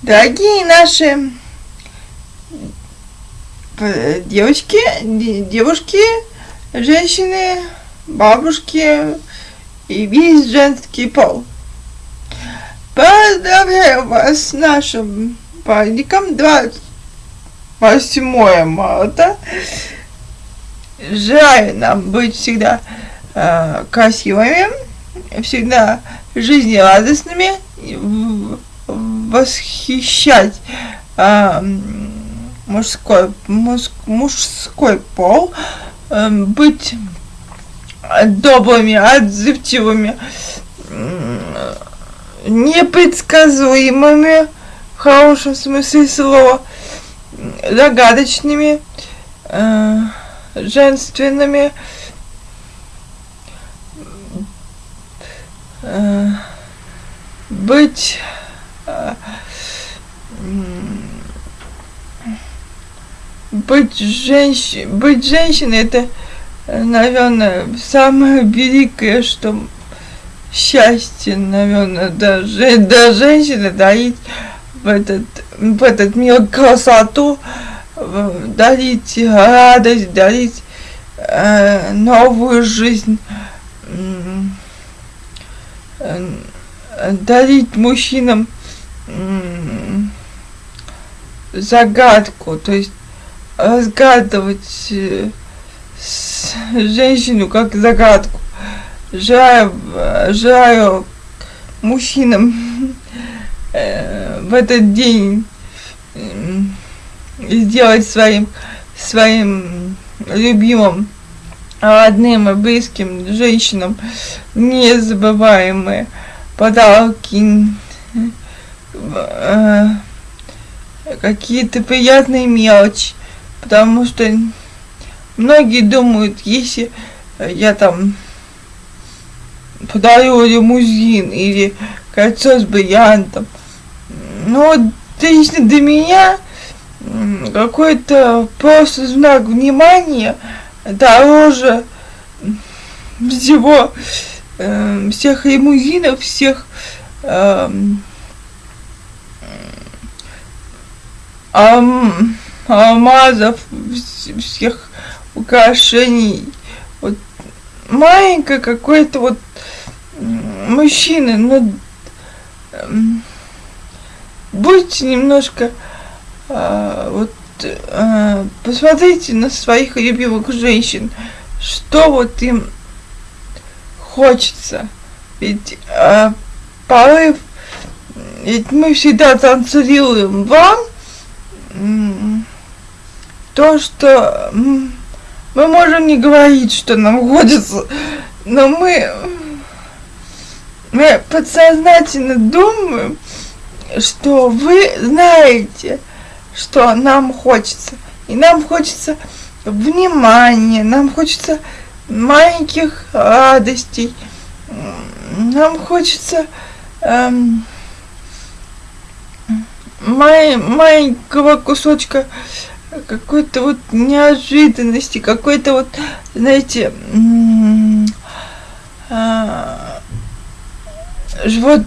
Дорогие наши э, девочки, девушки, женщины, бабушки и весь женский пол. Поздравляю вас с нашим праздником 28 марта. Желаю нам быть всегда э, красивыми, всегда жизнерадостными, восхищать э, мужской, муж, мужской пол, э, быть добрыми, отзывчивыми, непредсказуемыми, в хорошем смысле слова, загадочными, э, женственными, э, быть э, быть женщиной, быть женщиной это, наверное, самое великое, что счастье, наверное, даже для женщины дарить в этот, в этот мир красоту, дарить радость, дарить э, новую жизнь, э, дарить мужчинам э, загадку, то есть разгадывать э, женщину как загадку. Желаю, желаю мужчинам э, в этот день э, сделать своим, своим любимым, родным и близким женщинам незабываемые подарки, какие-то приятные мелочи, потому что многие думают, если я там подарю лимузин или кольцо с бриллиантом, но лично для меня какой-то просто знак внимания дороже всего э, всех лимузинов, всех э, ам, алмазов, всех украшений. Вот маленькое какое-то вот мужчины, ну будьте немножко а, вот а, посмотрите на своих любимых женщин, что вот им хочется. Ведь а, порыв, ведь мы всегда транслируем вам то, что мы можем не говорить, что нам хочется, но мы, мы подсознательно думаем, что вы знаете, что нам хочется. И нам хочется внимания, нам хочется маленьких радостей, нам хочется эм, маленького кусочка какой-то вот неожиданности, какой-то вот, знаете, а, вот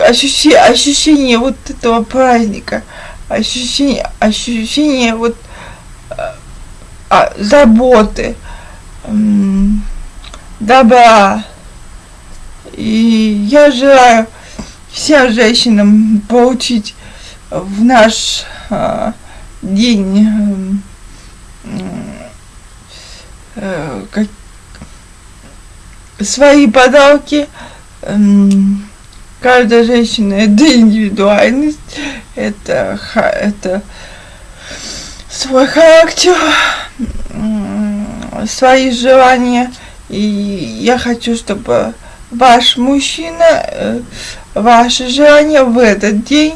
ощущение, ощущение вот этого праздника, ощущение, ощущение вот а, заботы, добра. И я желаю всем женщинам получить в наш а, день э, как, свои подарки. Э, каждая женщина это индивидуальность, это, это свой характер, свои желания. И я хочу, чтобы ваш мужчина, э, ваши желания в этот день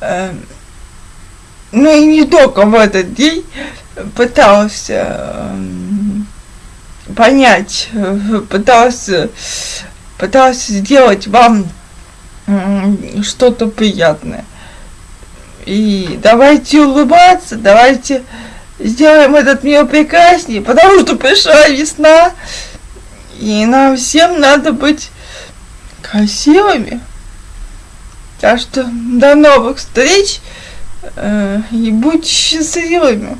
э, ну и не только в этот день пытался понять, пытался, пытался сделать вам что-то приятное. И давайте улыбаться, давайте сделаем этот мир прекраснее, потому что пришла весна, и нам всем надо быть красивыми. Так что до новых встреч и будьте счастливыми.